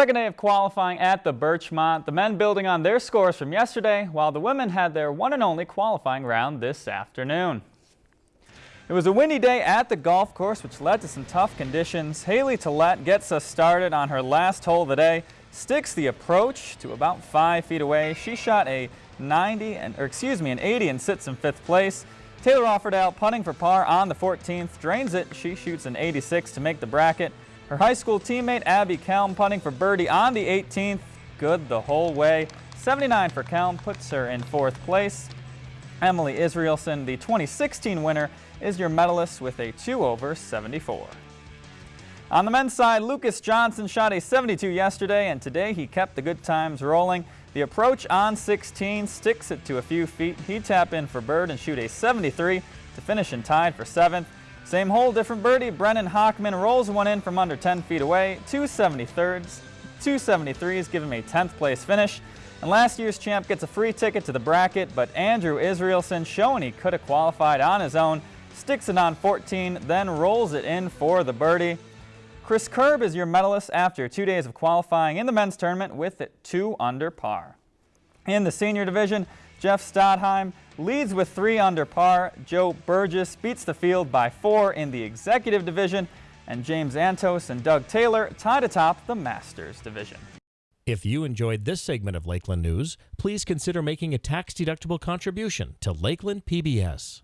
Second day of qualifying at the Birchmont. The men building on their scores from yesterday, while the women had their one and only qualifying round this afternoon. It was a windy day at the golf course, which led to some tough conditions. Haley Tillett gets us started on her last hole of the day, sticks the approach to about five feet away. She shot a 90, and, or excuse me, an 80 and sits in fifth place. Taylor Offerdale punting for par on the 14th, drains it. She shoots an 86 to make the bracket. Her high school teammate Abby Kelm punting for birdie on the 18th, good the whole way. 79 for Kelm puts her in fourth place. Emily Israelson, the 2016 winner, is your medalist with a 2 over 74. On the men's side, Lucas Johnson shot a 72 yesterday, and today he kept the good times rolling. The approach on 16 sticks it to a few feet. He tap in for bird and shoot a 73 to finish in tied for 7th. Same hole, different birdie. Brennan Hockman rolls one in from under 10 feet away. 273s, 273s give him a 10th place finish. And last year's champ gets a free ticket to the bracket, but Andrew Israelson, showing he could have qualified on his own, sticks it on 14, then rolls it in for the birdie. Chris Kerb is your medalist after two days of qualifying in the men's tournament with it two under par. In the senior division, Jeff Stadheim leads with three under par. Joe Burgess beats the field by four in the executive division, and James Antos and Doug Taylor tied atop the Masters division. If you enjoyed this segment of Lakeland News, please consider making a tax-deductible contribution to Lakeland PBS.